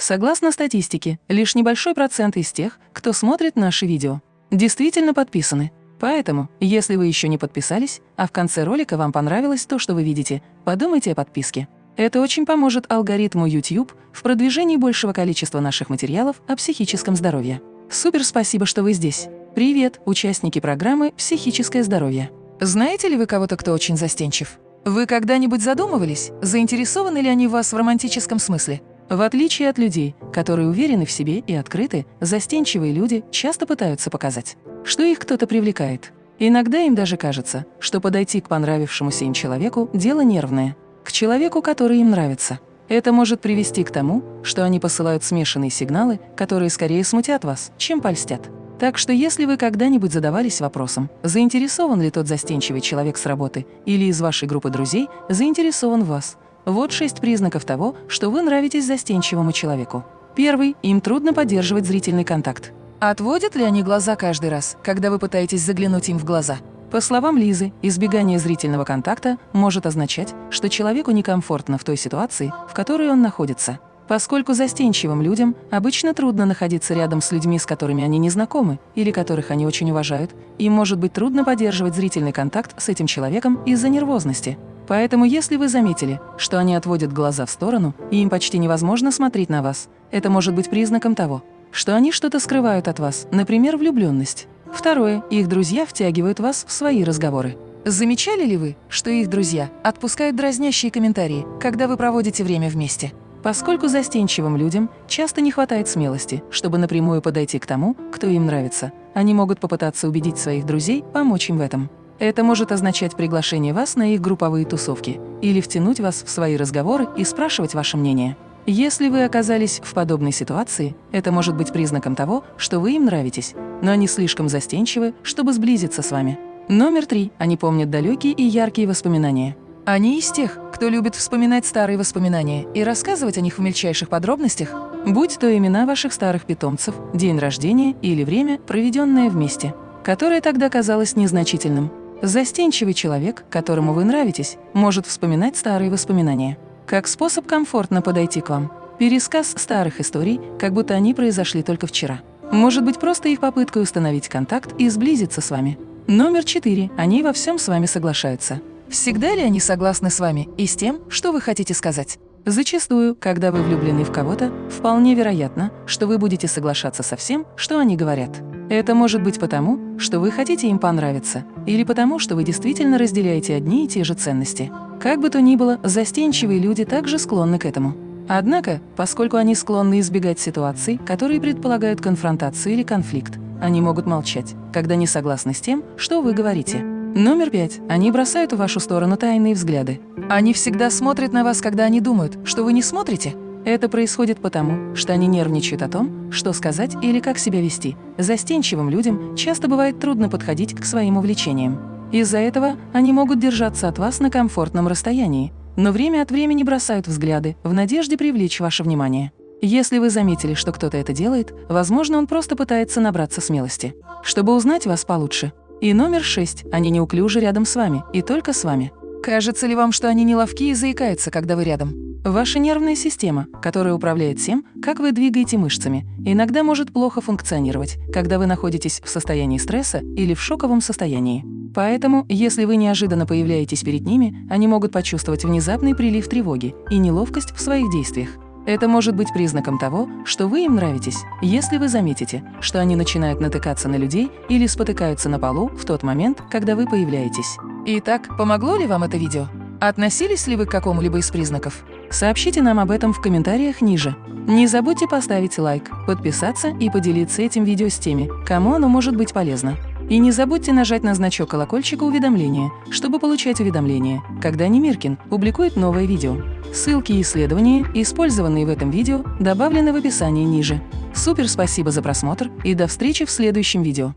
Согласно статистике, лишь небольшой процент из тех, кто смотрит наши видео, действительно подписаны. Поэтому, если вы еще не подписались, а в конце ролика вам понравилось то, что вы видите, подумайте о подписке. Это очень поможет алгоритму YouTube в продвижении большего количества наших материалов о психическом здоровье. Супер спасибо, что вы здесь. Привет, участники программы «Психическое здоровье». Знаете ли вы кого-то, кто очень застенчив? Вы когда-нибудь задумывались, заинтересованы ли они вас в романтическом смысле? В отличие от людей, которые уверены в себе и открыты, застенчивые люди часто пытаются показать, что их кто-то привлекает. Иногда им даже кажется, что подойти к понравившемуся им человеку – дело нервное, к человеку, который им нравится. Это может привести к тому, что они посылают смешанные сигналы, которые скорее смутят вас, чем польстят. Так что если вы когда-нибудь задавались вопросом, заинтересован ли тот застенчивый человек с работы или из вашей группы друзей заинтересован в вас, вот шесть признаков того, что вы нравитесь застенчивому человеку. Первый – им трудно поддерживать зрительный контакт. Отводят ли они глаза каждый раз, когда вы пытаетесь заглянуть им в глаза? По словам Лизы, избегание зрительного контакта может означать, что человеку некомфортно в той ситуации, в которой он находится. Поскольку застенчивым людям обычно трудно находиться рядом с людьми, с которыми они не знакомы или которых они очень уважают, им может быть трудно поддерживать зрительный контакт с этим человеком из-за нервозности. Поэтому если вы заметили, что они отводят глаза в сторону, и им почти невозможно смотреть на вас, это может быть признаком того, что они что-то скрывают от вас, например, влюбленность. Второе. Их друзья втягивают вас в свои разговоры. Замечали ли вы, что их друзья отпускают дразнящие комментарии, когда вы проводите время вместе? Поскольку застенчивым людям часто не хватает смелости, чтобы напрямую подойти к тому, кто им нравится, они могут попытаться убедить своих друзей помочь им в этом. Это может означать приглашение вас на их групповые тусовки или втянуть вас в свои разговоры и спрашивать ваше мнение. Если вы оказались в подобной ситуации, это может быть признаком того, что вы им нравитесь, но они слишком застенчивы, чтобы сблизиться с вами. Номер три. Они помнят далекие и яркие воспоминания. Они из тех, кто любит вспоминать старые воспоминания и рассказывать о них в мельчайших подробностях, будь то имена ваших старых питомцев, день рождения или время, проведенное вместе, которое тогда казалось незначительным. Застенчивый человек, которому вы нравитесь, может вспоминать старые воспоминания. Как способ комфортно подойти к вам. Пересказ старых историй, как будто они произошли только вчера. Может быть просто их попыткой установить контакт и сблизиться с вами. Номер четыре. Они во всем с вами соглашаются. Всегда ли они согласны с вами и с тем, что вы хотите сказать? Зачастую, когда вы влюблены в кого-то, вполне вероятно, что вы будете соглашаться со всем, что они говорят. Это может быть потому, что вы хотите им понравиться, или потому, что вы действительно разделяете одни и те же ценности. Как бы то ни было, застенчивые люди также склонны к этому. Однако, поскольку они склонны избегать ситуаций, которые предполагают конфронтацию или конфликт, они могут молчать, когда не согласны с тем, что вы говорите. Номер пять. Они бросают в вашу сторону тайные взгляды. Они всегда смотрят на вас, когда они думают, что вы не смотрите. Это происходит потому, что они нервничают о том, что сказать или как себя вести. Застенчивым людям часто бывает трудно подходить к своим увлечениям. Из-за этого они могут держаться от вас на комфортном расстоянии, но время от времени бросают взгляды в надежде привлечь ваше внимание. Если вы заметили, что кто-то это делает, возможно, он просто пытается набраться смелости, чтобы узнать вас получше. И номер шесть. Они неуклюжи рядом с вами, и только с вами. Кажется ли вам, что они неловки и заикаются, когда вы рядом? Ваша нервная система, которая управляет тем, как вы двигаете мышцами, иногда может плохо функционировать, когда вы находитесь в состоянии стресса или в шоковом состоянии. Поэтому, если вы неожиданно появляетесь перед ними, они могут почувствовать внезапный прилив тревоги и неловкость в своих действиях. Это может быть признаком того, что вы им нравитесь, если вы заметите, что они начинают натыкаться на людей или спотыкаются на полу в тот момент, когда вы появляетесь. Итак, помогло ли вам это видео? Относились ли вы к какому-либо из признаков? Сообщите нам об этом в комментариях ниже. Не забудьте поставить лайк, подписаться и поделиться этим видео с теми, кому оно может быть полезно. И не забудьте нажать на значок колокольчика уведомления, чтобы получать уведомления, когда Немиркин публикует новое видео. Ссылки и исследования, использованные в этом видео, добавлены в описании ниже. Супер спасибо за просмотр и до встречи в следующем видео.